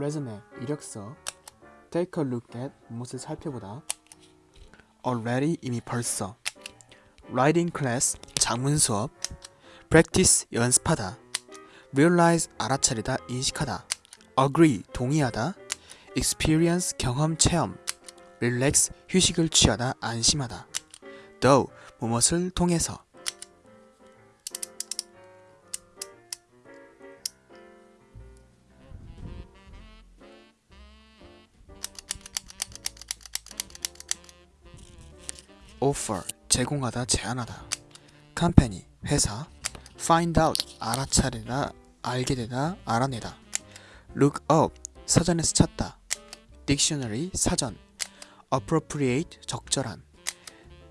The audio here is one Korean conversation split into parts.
resume 이력서 take a look at 무엇을 살펴보다 already 이미 벌써 writing class 장문 수업 practice 연습하다 realize 알아차리다 인식하다 agree 동의하다 experience 경험 체험 relax 휴식을 취하다 안심하다 though 무엇을 통해서 offer 제공하다 제안하다. company 회사 find out 알아차리다 알게 되다 알아내다. look up 사전에서 찾다. dictionary 사전. appropriate 적절한.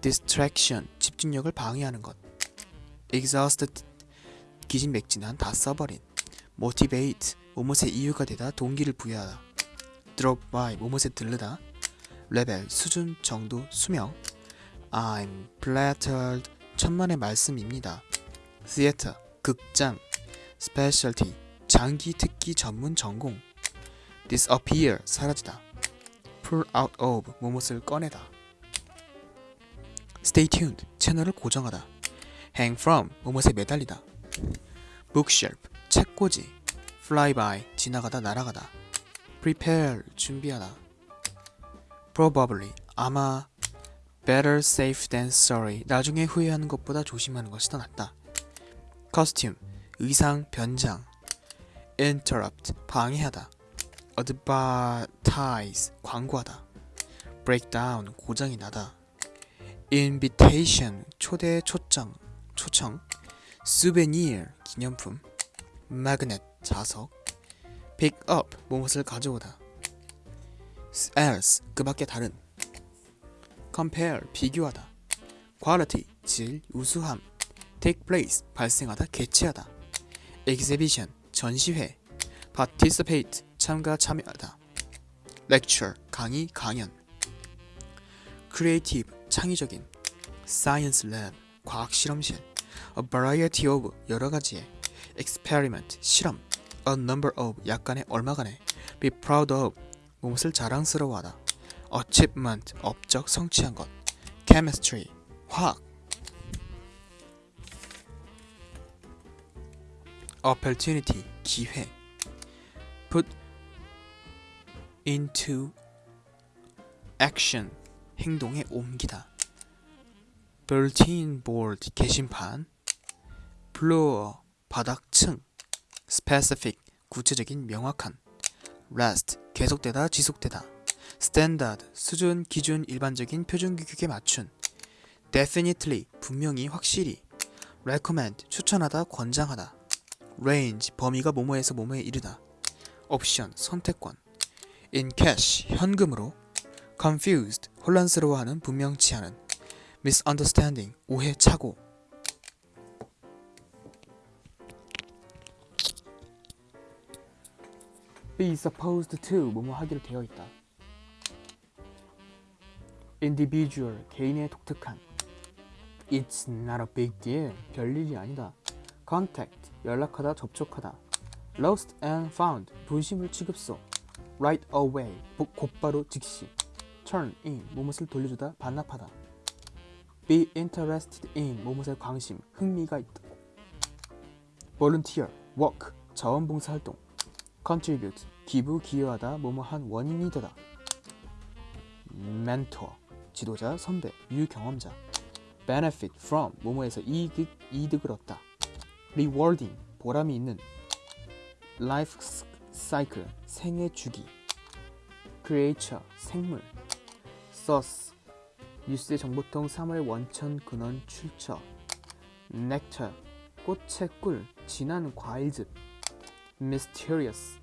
distraction 집중력을 방해하는 것. exhausted 기진맥진한 다 써버린. motivate 뭐뭇의 이유가 되다 동기를 부여하다. drop by 뭐뭇에 들르다. 레벨 수준 정도 수명 I'm flattered 천만의 말씀입니다 theater 극장 specialty 장기 특기 전문 전공 disappear 사라지다 pull out of 뭐뭇을 꺼내다 stay tuned 채널을 고정하다 hang from 뭐뭇에 매달리다 bookshelf 책꽂이 fly by 지나가다 날아가다 prepare 준비하다 probably 아마 better safe than sorry 나중에 후회하는 것보다 조심하는 것이 더 낫다 costume 의상 변장 interrupt 방해하다 advertise 광고하다 breakdown 고장이 나다 invitation 초대 초청 초청 souvenir 기념품 magnet 자석 pick up 무엇을 가져오다 else 그 밖에 다른 compare 비교하다 quality 질 우수함 take place 발생하다 개최하다 exhibition 전시회 participate 참가 참여하다 lecture 강의 강연 creative 창의적인 science lab 과학 실험실 a variety of 여러 가지의 experiment 실험 a number of 약간의 얼마간의 be proud of 무엇을 자랑스러워하다 achievement 업적 성취한 것 chemistry 화학 opportunity 기회 put into action 행동에 옮기다 bulletin board 게시판 floor 바닥층 specific 구체적인 명확한 rest 계속되다 지속되다 standard 수준 기준 일반적인 표준 규격에 맞춘. Definitely 분명히 확실히. Recommend 추천하다 권장하다. Range 범위가 뭐뭐에서 뭐뭐에 이르다. 옵션 선택권. In cash 현금으로. Confused 혼란스러워하는 분명치 않은 misunderstanding 오해 착오 be supposed to 뭐뭐 하기로 되어 있다 individual 개인의 독특한 it's not a big deal 별일이 아니다 contact 연락하다 접촉하다 lost and found 분심을 취급소 right away 보- 곧바로 즉시 turn in 무엇을 돌려주다 반납하다 be interested in 무엇에 관심 흥미가 있다 volunteer work 자원봉사 활동 contribute 기부 기여하다 뭐뭐한 원인이 되다 mentor 지도자 선배 유경험자 benefit from 뭐뭐에서 이득 이득을 얻다 rewarding 보람이 있는 life cycle 생애 주기 creature 생물 source 뉴스의 정보통 3월 원천 근원 출처 nectar 꽃의 꿀 진한 과일즙 mysterious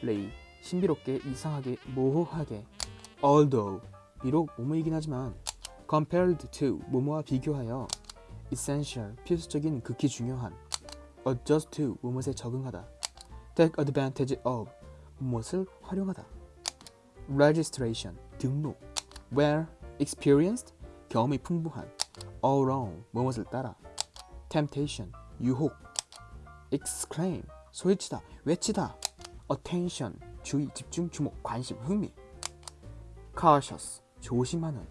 레이 신비롭게 이상하게 모호하게 although 비록 뭐뭐이긴 하지만 compared to 뭐뭐와 비교하여 essential 필수적인 극히 중요한 adjust to 무엇에 적응하다 take advantage of 무엇을 활용하다 registration 등록 where experienced 경험이 풍부한 around 무엇을 따라 temptation 유혹 exclaim 소리치다 외치다 attention 주의, 집중, 주목, 관심, 흥미 cautious 조심하는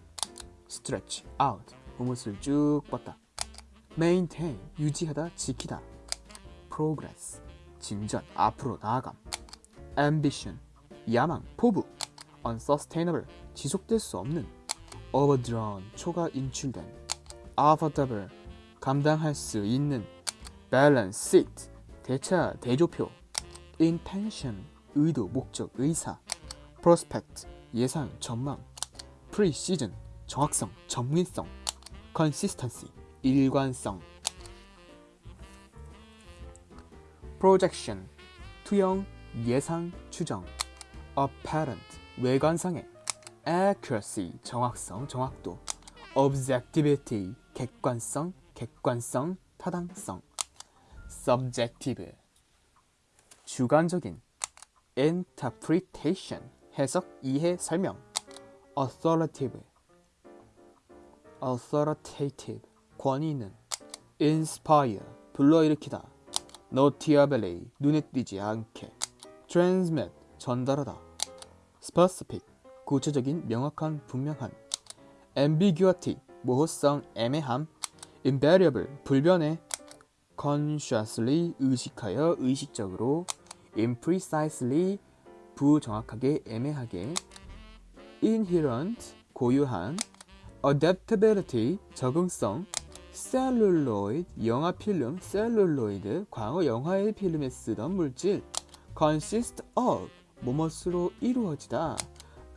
stretch out 몸을 쭉 뻗다 maintain 유지하다, 지키다 progress 진전, 앞으로 나아감 ambition 야망, 포부 unsustainable 지속될 수 없는 overdrawn 초과 인출된 affordable 감당할 수 있는 balance seat 대차 대조표 intention 의도 목적 의사 prospect 예상 전망 precision 정확성 전문성 consistency 일관성 projection 투영 예상 추정 apparent 외관상의 accuracy 정확성 정확도 objectivity 객관성 객관성 타당성 subjective 주관적인 interpretation 해석 이해 설명 authoritative authoritative 권위 있는 inspire 불러일으키다 noticeably 눈에 띄지 않게 transmit 전달하다 specific 구체적인 명확한 분명한 ambiguity 모호성 애매함 invariable 불변해 consciously 의식하여 의식적으로 imprecisely 부정확하게 애매하게 inherent 고유한 adaptability 적응성 셀룰로이드 영화 필름 셀룰로이드 과거 영화의 필름에 쓰던 물질 consist of 뭐뭇으로 이루어지다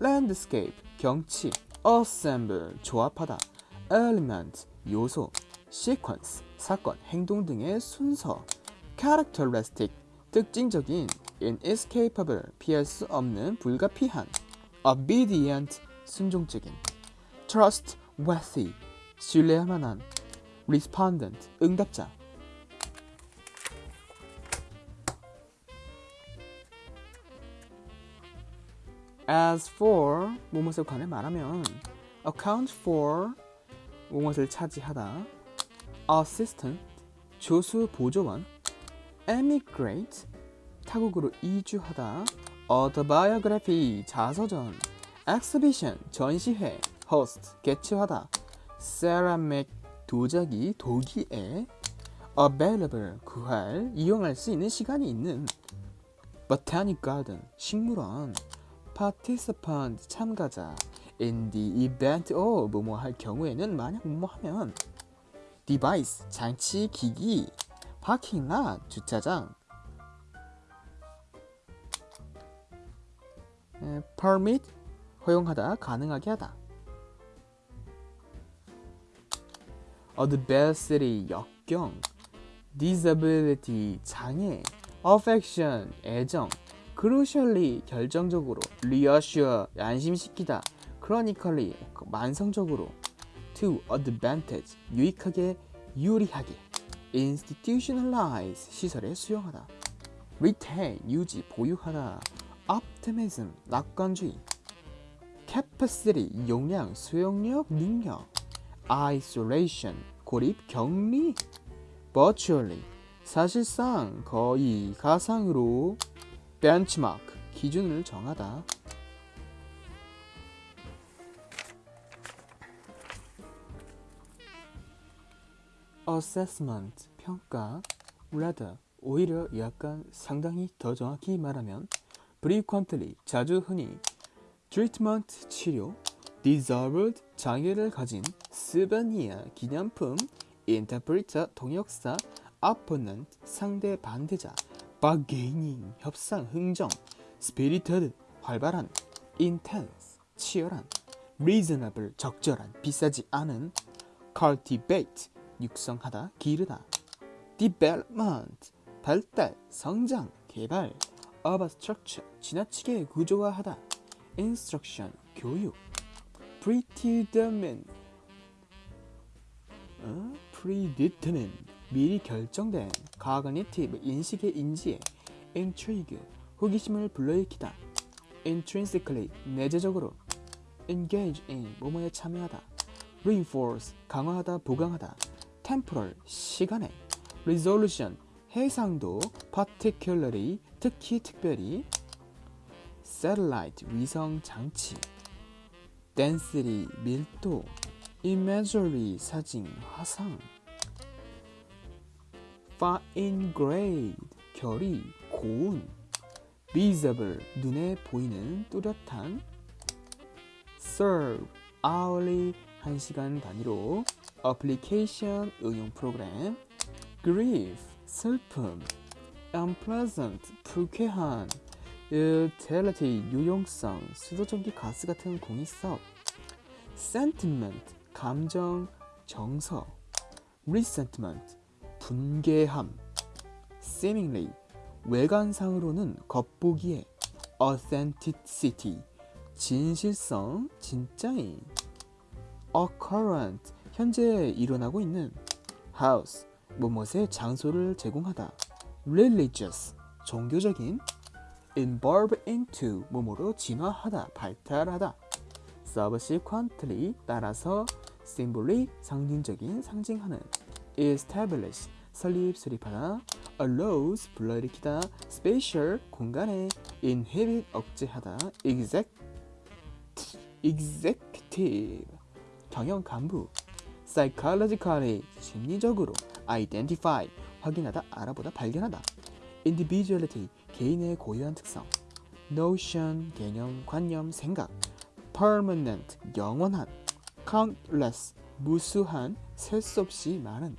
landscape 경치 assemble 조합하다 element 요소 sequence 사건 행동 등의 순서 characteristic 특징적인 inescapable 피할 수 없는 불가피한 obedient 순종적인 trustworthy 신뢰할 만한 respondent 응답자 as for 무엇에 관해 말하면 account for 무엇을 차지하다 assistant 조수 보조원 emigrate 타국으로 이주하다 autobiography 자서전 exhibition 전시회 host 개최하다 ceramic 도자기 도기에 available 구할 이용할 수 있는 시간이 있는 botanic garden 식물원 participant 참가자 in the event of 뭐뭐 할 경우에는 만약 뭐뭐 하면 device 장치 기기 parking lot 주차장 permit 허용하다 가능하게 하다 adversity 역경 disability 장애 affection 애정 crucially 결정적으로 reassure 안심시키다 chronically 만성적으로 to advantage 유익하게 유리하게 institutionalize 시설에 수용하다 retain 유지 보유하다 optimism 낙관주의 capacity 용량 수용력 능력 isolation 고립 격리 virtually 사실상 거의 가상으로 benchmark 기준을 정하다 assessment 평가 rather 오히려 약간 상당히 더 정확히 말하면 frequently 자주 흔히 treatment 치료 deserved 장애를 가진 스바니아 기념품 interpreter 통역사 opponent 상대 반대자 bargaining 협상 흥정 spirited 활발한 intense 치열한 reasonable 적절한 비싸지 않은 cultivate 육성하다 기르다 development 발달 성장 개발 of a structure 지나치게 구조화하다 instruction 교육 predetermined 어? predetermined 미리 결정된 cognitive 인식의 인지에 intrigue 호기심을 불러일으키다 intrinsically 내재적으로 engage in 뭐뭐에 참여하다 reinforce 강화하다 보강하다 temporal 시간에 resolution 해상도 particularly 특히 특별히 satellite 위성 장치 density 밀도 imagery 사진 화상 fine grade 결이 고운 visible 눈에 보이는 뚜렷한 serve hourly 1시간 단위로 application 응용 프로그램 grief 슬픔 unpleasant 불쾌한 utility 유용성 수도전기 가스 같은 공익성 sentiment 감정 정서 resentment 분개함 seemingly 외관상으로는 겉보기에 authenticity 진실성 진짜인 occurrent 현재 일어나고 있는 house 뭐뭇의 장소를 제공하다 religious 종교적인 involve into 뭐뭐로 진화하다 발달하다 subsequently 따라서 symbolly 상징적인 상징하는 establish 설립 수립하다 allows 불러일으키다 spatial 공간에 inhibit 억제하다 exec executive 경영 간부 psychologically 심리적으로 identify 확인하다 알아보다 발견하다 individuality 개인의 고유한 특성 notion 개념 관념 생각 permanent 영원한 countless 무수한 셀 수 없이 많은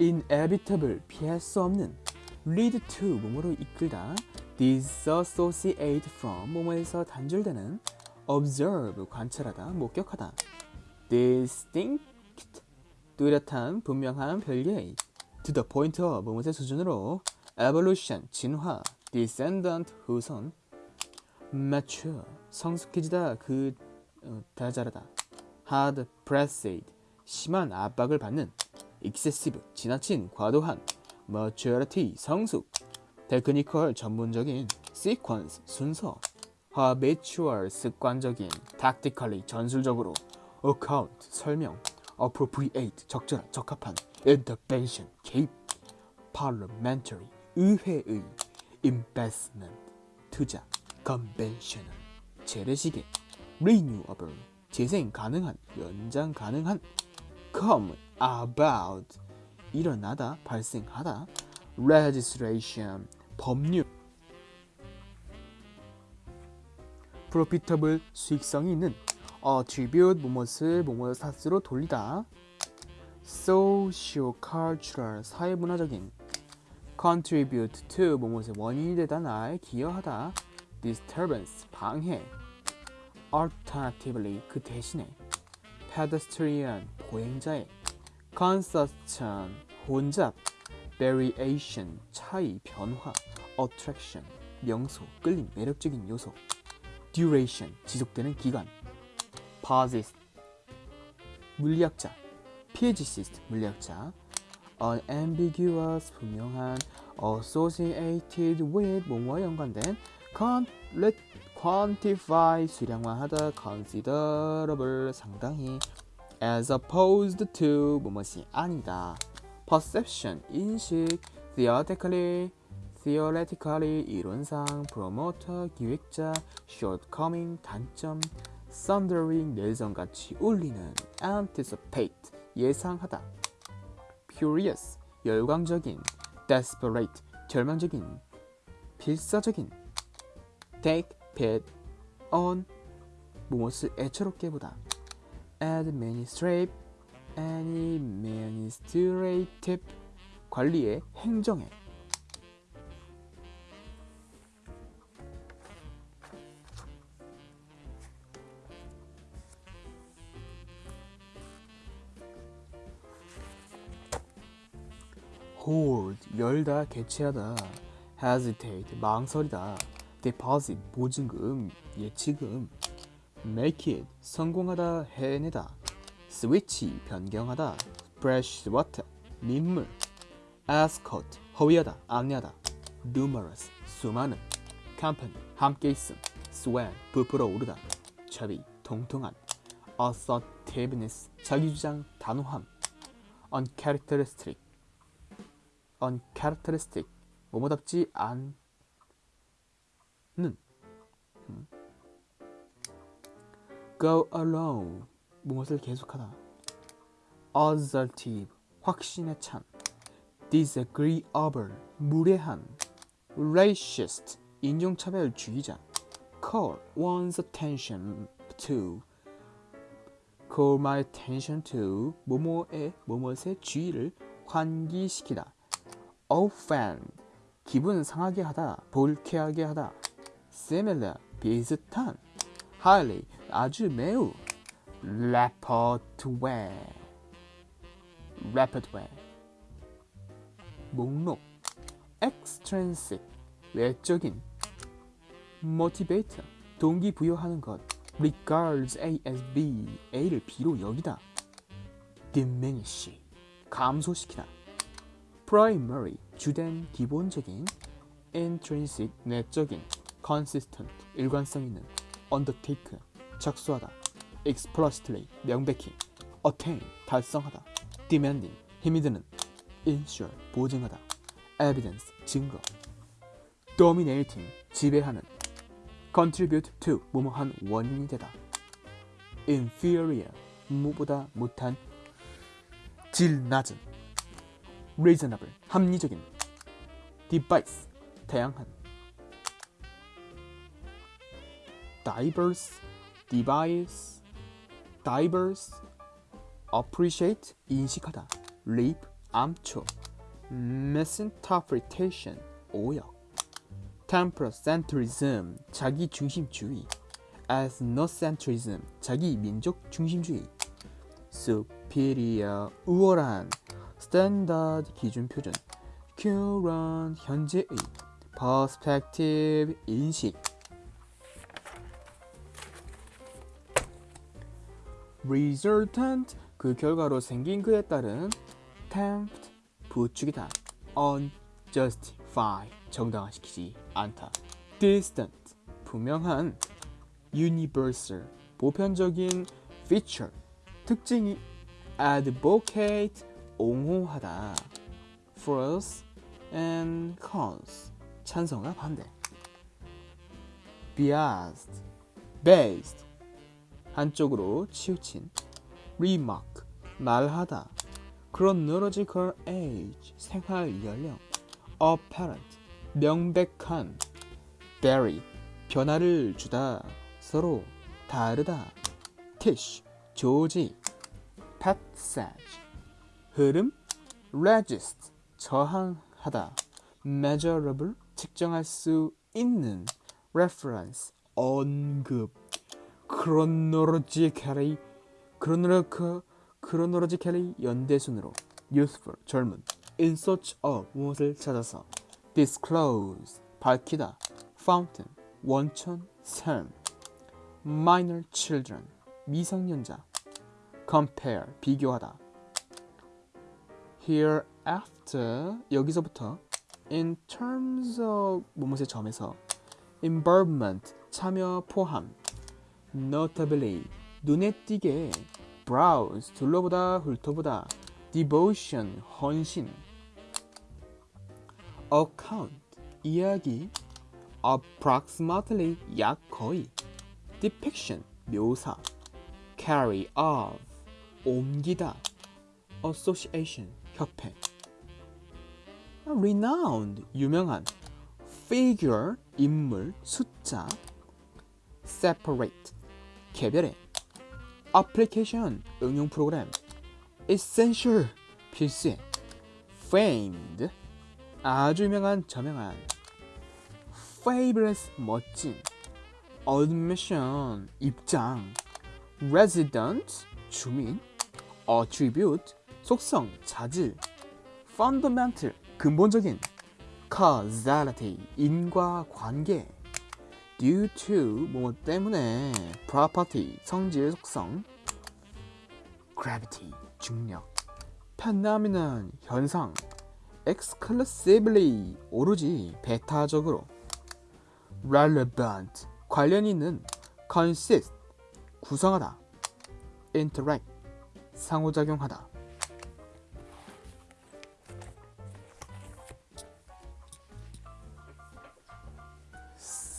inevitable 피할 수 없는 lead to 뭐뭐로 이끌다 disassociate from 뭐뭐에서 단절되는 observe 관찰하다 목격하다 distinct 뚜렷한 분명한 별개의 to the point of 뭐뭐의 수준으로 evolution 진화 descendant 후손 mature 성숙해지다 그 어, 다자라다 hard pressed 심한 압박을 받는 excessive 지나친 과도한 maturity 성숙 technical 전문적인 sequence 순서 habitual 습관적인 tactically 전술적으로 account 설명 appropriate 적절한 적합한 intervention 개입 parliamentary 의회의 investment 투자 conventional 재래시계 renewable 재생 가능한 연장 가능한 come about 일어나다 발생하다 registration 법률 profitable 수익성이 있는 attribute 뭐뭇을 뭐뭇 사스로 돌리다 social cultural 사회문화적인 contribute to 뭐뭇의 원인이 되다 나에 기여하다 disturbance 방해 alternatively 그 대신에 pedestrian 보행자의 consumption 혼잡 variation 차이 변화 attraction 명소 끌림 매력적인 요소 duration 지속되는 기간 posit 물리학자 physicist 물리학자 unambiguous 분명한 associated with 뭐뭐와 연관된 con, let, quantify 수량화하다 considerable 상당히 as opposed to 뭐뭇이 아니다 perception 인식 theoretically theoretically 이론상 promoter 기획자 shortcoming 단점 thundering 내성같이 울리는 anticipate 예상하다 furious 열광적인 desperate 절망적인 필사적인 take pit on 무엇을 애처롭게 보다 administrative administrative 관리의 행정에 hold 열다 개최하다 hesitate 망설이다 deposit 보증금 예치금 make it 성공하다 해내다 switch 변경하다 splash water 민물 escort 허위하다 안내하다 numerous 수많은 company 함께 있음 swell 부풀어 오르다 chubby 통통한 assertiveness 자기주장 단호함 uncharacteristic uncharacteristic 뭐뭐답지 않는 음. go along 무엇을 계속하다 assertive 확신에 찬 disagreeable 무례한 racist 인종차별주의자 call one's attention to call my attention to 뭐뭐의 뭐뭇의 주의를 환기시키다 offend 기분 상하게 하다 불쾌하게 하다 similar 비슷한 highly 아주 매우 rapid way 목록 extrinsic 외적인 motivate 동기부여하는 것 regards A as B A를 B로 여기다 diminish 감소시키다 primary 주된 기본적인 intrinsic 내적인 consistent 일관성 있는 undertake 착수하다 explicitly 명백히 attain 달성하다 demanding 힘이 드는 ensure 보증하다 evidence 증거 dominating 지배하는 contribute to 뭐뭐한 원인이 되다 inferior 무보다 못한 질 낮은 reasonable 합리적인 device 다양한 diverse device diverse appreciate 인식하다 leap 암초 misinterpretation 오역 temperacentrism 자기 중심주의 ethnocentrism 자기 민족 중심주의 superior 우월한 standard 기준 표준 current 현재의 perspective 인식 resultant 그 결과로 생긴 그에 따른 tempt 부추기다 unjustify 정당화시키지 않다 distant 분명한 universal 보편적인 feature 특징이 advocate 옹호하다 pros and cons 찬성과 반대 biased based 한쪽으로 치우친 remark 말하다 chronological age 생활 연령 apparent 명백한 vary 변화를 주다 서로 다르다 tish 조지 passage 흐름 resist 저항하다 measurable 측정할 수 있는 reference 언급 chronologically chronological chronologically 연대순으로 youthful 젊은 in search of 무엇을 찾아서 disclose 밝히다 fountain 원천 샘 minor children 미성년자 compare 비교하다 hereafter 여기서부터 in terms of 무엇의 점에서 involvement 참여 포함 notably 눈에 띄게 browse 둘러보다 훑어보다 devotion 헌신 account 이야기 approximately 약 거의 depiction 묘사 carry off 옮기다 association 협회 renowned 유명한 figure 인물 숫자 separate 개별의 application 응용 프로그램 essential 필수의 famed 아주 유명한 저명한 fabulous 멋진 admission 입장 resident 주민 attribute 속성 자질 fundamental 근본적인 causality 인과관계 due to 뭐 때문에 property 성질 속성 gravity 중력 phenomenon 현상 exclusively 오로지 배타적으로 relevant 관련 있는 consist 구성하다 interact 상호작용하다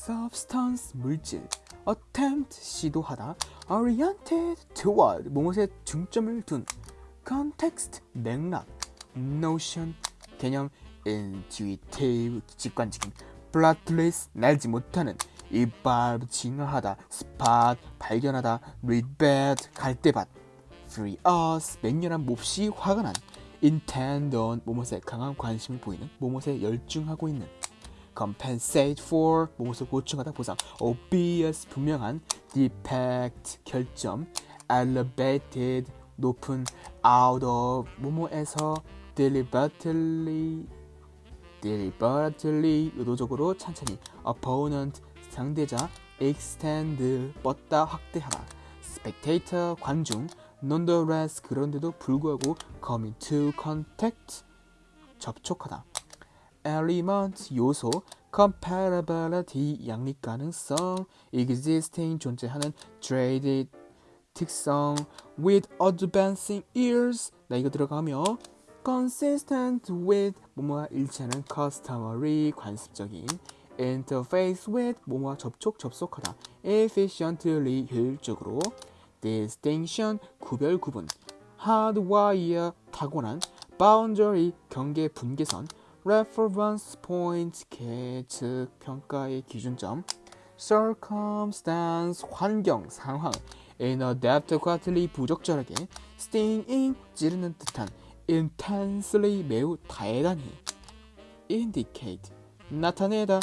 substance 물질 attempt 시도하다 oriented toward 무엇에 중점을 둔 context 맥락 notion 개념 intuitive 직관적인 bloodless 날지 못하는 이빨 진화하다 spot 발견하다 read bad 갈대밭 free us 맹렬한 몹시 화가 난 intend on 무엇에 강한 관심을 보이는 무엇에 열중하고 있는 compensate for 무엇을 보충하다 보상 obvious 분명한 defect 결점 elevated 높은 out of 뭐뭐에서 deliberately deliberately 의도적으로 찬찬히 opponent 상대자 extend 뻗다 확대하다 spectator 관중 nonetheless 그런데도 불구하고 come into contact 접촉하다 element 요소 comparability 양립 가능성 existing 존재하는 traded 특성 with advancing years 나이가 들어가며 consistent with 뭐뭐와 일치하는 customary 관습적인 interface with 뭐뭐와 접촉 접속하다 efficiently 효율적으로 distinction 구별 구분 hardwire 타고난 boundary 경계 분계선 reference point 계측 평가의 기준점 circumstance 환경 상황 inadequately 부적절하게 stinging 찌르는 듯한 intensely 매우 대단히 indicate 나타내다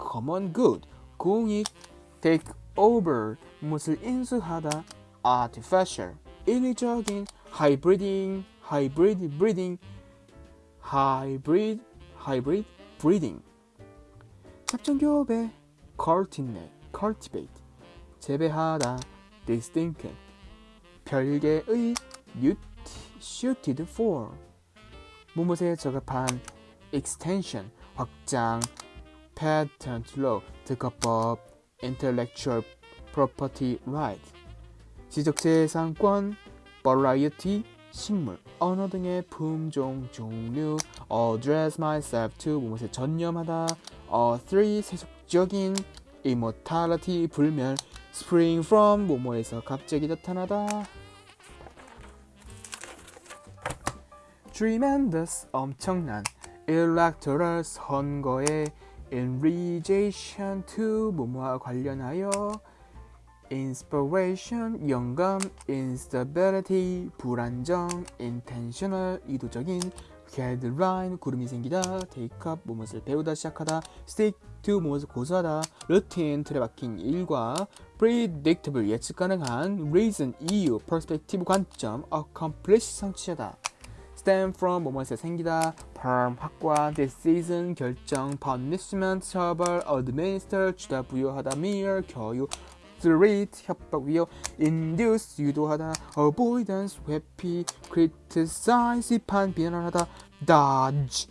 common good 공익 take over 무엇을 인수하다 artificial 인위적인 hybriding hybrid breeding hybrid hybrid breeding 잡종교배 cultivate cultivate 재배하다 distinct 별개의 suited for 무엇에 적합한 extension 확장 patent law 특허법 intellectual property right 지적재산권 variety 식물 언어 등의 품종 종류 address myself to 무엇에 전념하다 어, three 세속적인 immortality 불멸 spring from 뭐뭐에서 갑자기 나타나다 tremendous 엄청난 electoral 선거에 in relation to 뭐뭐와 관련하여 inspiration 영감 instability 불안정 intentional 의도적인 headline 구름이 생기다 take up 무엇을 배우다 시작하다 stick to 무엇을 고수하다 routine 틀에 박힌 일과 predictable 예측 가능한 reason 이유 perspective 관점 accomplish 성취하다 stem from 뭐뭐에서 생기다 perm 확과 decision 결정 punishment 처벌 administer 주다 부여하다 mere 교유 threat 협박 위협 induce 유도하다 avoidance 회피 criticize 비판 비난하다 dodge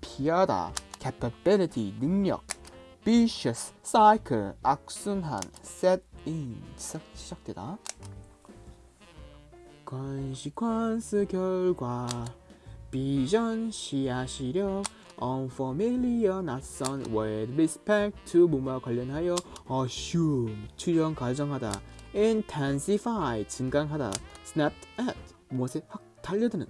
피하다 capability 능력 vicious cycle 악순환 set in 시작, 시작되다 consequence 결과 비전 시야 시력 unfamiliar 낯선 with respect to 뭐뭐와 관련하여 assume 추정 가정하다 intensify 증강하다 snapped at 무엇에 확 달려드는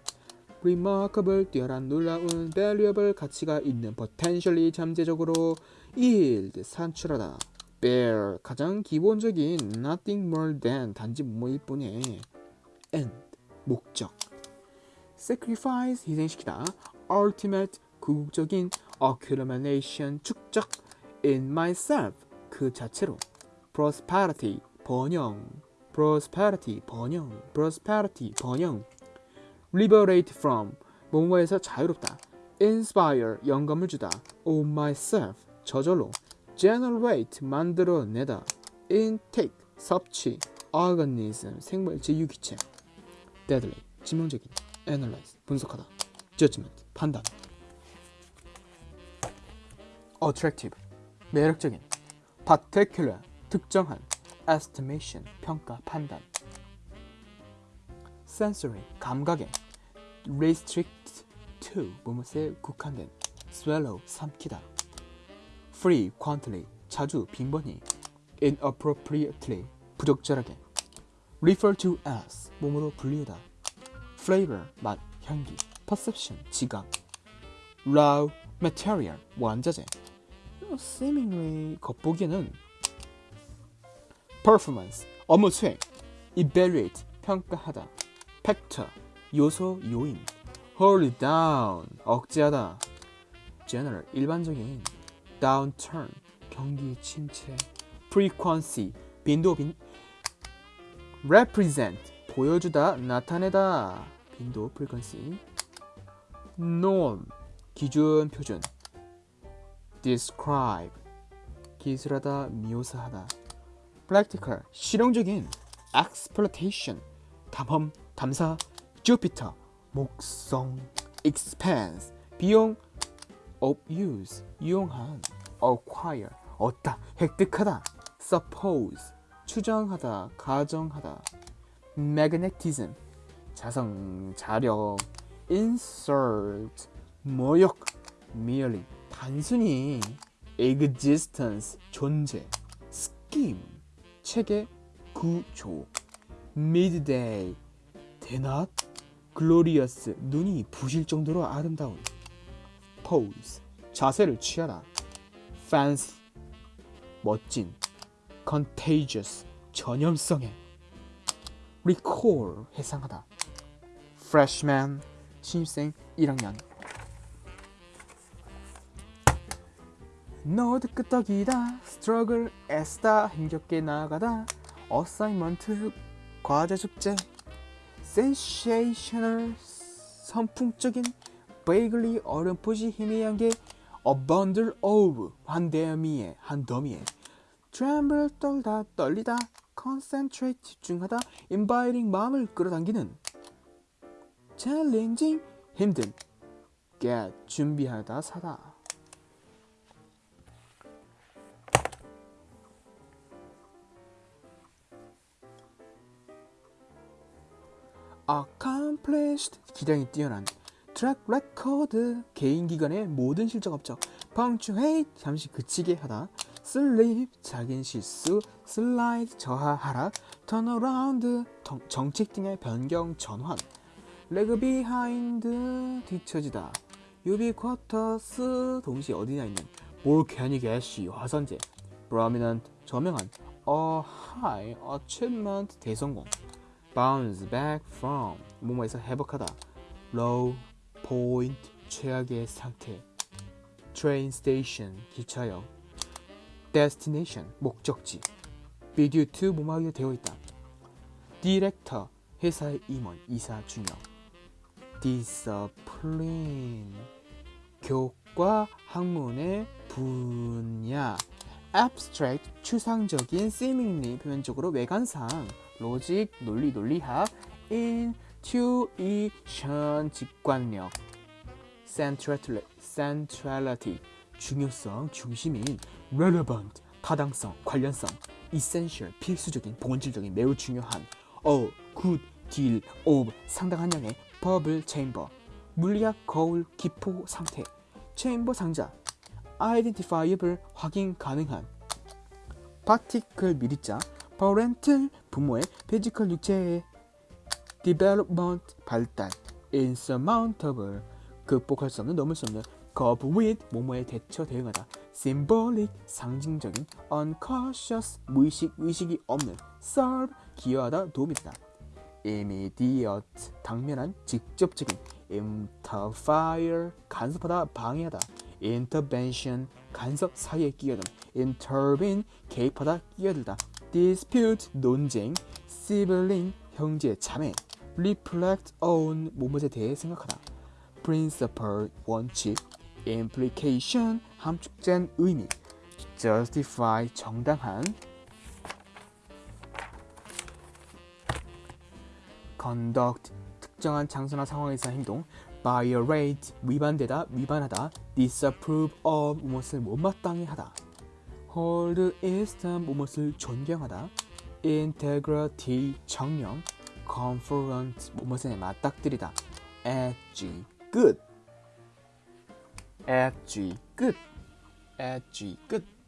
remarkable 뛰어난 놀라운 valuable 가치가 있는 potentially 잠재적으로 yield 산출하다 bear 가장 기본적인 nothing more than 단지 뭐일 뿐에 end 목적 sacrifice 희생시키다 ultimate 궁극적인 accumulation 축적 in myself 그 자체로 prosperity 번영 prosperity 번영 prosperity 번영 liberate from 뭐뭐에서 자유롭다 inspire 영감을 주다 on myself 저절로 generate 만들어내다 intake 섭취 organism 생물체 유기체 deadly致命적인 analyze 분석하다 judgment 판단 attractive 매력적인 particular 특정한 estimation 평가 판단 sensory 감각에 restrict to 무엇에 국한된 swallow 삼키다 free quantity 자주 빈번히 inappropriately 부적절하게 refer to as 몸으로 불리우다 flavor 맛 향기 perception 지각 raw material 원자재 seemingly 겉보기에는 performance 업무 수행 evaluate 평가하다 factor 요소 요인 hold down 억제하다 general 일반적인 downturn 경기 침체 frequency 빈도 빈 represent 보여주다 나타내다 빈도 frequency norm 기준 표준 describe 기술하다 묘사하다 practical 실용적인 exploitation 탐험 탐사 Jupiter 목성 expense 비용 of use 이용한 acquire 얻다 획득하다 suppose 추정하다 가정하다 magnetism 자성 자력 insert 모욕 merely 단순히 existence 존재 scheme 체계 구조 midday 대낮 glorious 눈이 부실 정도로 아름다운 pose 자세를 취하다 fancy 멋진 contagious 전염성에 recall 회상하다 freshman 신입생 1학년 너도 끄떡이다 struggle 애쓰다 힘겹게 나가다 assignment 과제 숙제 sensational 선풍적인 vaguely 어렴풋이 희미한 게 a bundle of 한 더미에 한 더미에 tremble 떨다 떨리다 concentrate 집중하다 inviting 마음을 끌어당기는 challenging 힘든 get 준비하다 사다 accomplished 기량이 뛰어난 track record 개인 기관의 모든 실적 업적 punctuate 잠시 그치게 하다 slip 작은 실수 slide 저하 하락 turn around 정- 정책 등의 변경 전환 lag behind 뒤처지다 ubiquitous 동시에 어디나 있는 volcanic ash 화산재 prominent 저명한 a high achievement 대성공 bounce back from 뭐뭐에서 회복하다 low point 최악의 상태 train station 기차역 destination 목적지 due to 뭐뭐하게 되어 있다 director 회사의 임원 이사 중역 discipline 교과 학문의 분야 abstract 추상적인 seemingly 표면적으로 외관상 로직 논리 논리학 intuition 직관력 centrality, 중요성 중심인 relevant 타당성 관련성 essential 필수적인 본질적인 매우 중요한 a good deal of 상당한 양의 bubble chamber 물리학 거울 기포 상태 체인버 상자 identifiable 확인 가능한 particle 미리자 parental 부모의 physical 육체의 development 발달 insurmountable 극복할 수 없는 넘을 수 없는 cope with 뭐뭐에 대처 대응하다 symbolic 상징적인 unconscious 무의식 의식이 없는 serve 기여하다 도움이 되다 immediate 당면한 직접적인 interfere 간섭하다 방해하다 intervention 간섭 사이에 끼어든 intervene 개입하다 끼어들다 dispute 논쟁 sibling 형제 자매 reflect on 뭐뭐에 대해 생각하다 principle 원칙 implication 함축된 의미 justify 정당한 conduct 특정한 장소나 상황에서 행동 violate 위반되다 위반하다 disapprove of 무엇을 못마땅해 하다 hold esteem 무엇을 존경하다 integrity 정령 confront 무엇에 맞닥뜨리다 edgy 끝 edgy 끝 edgy 끝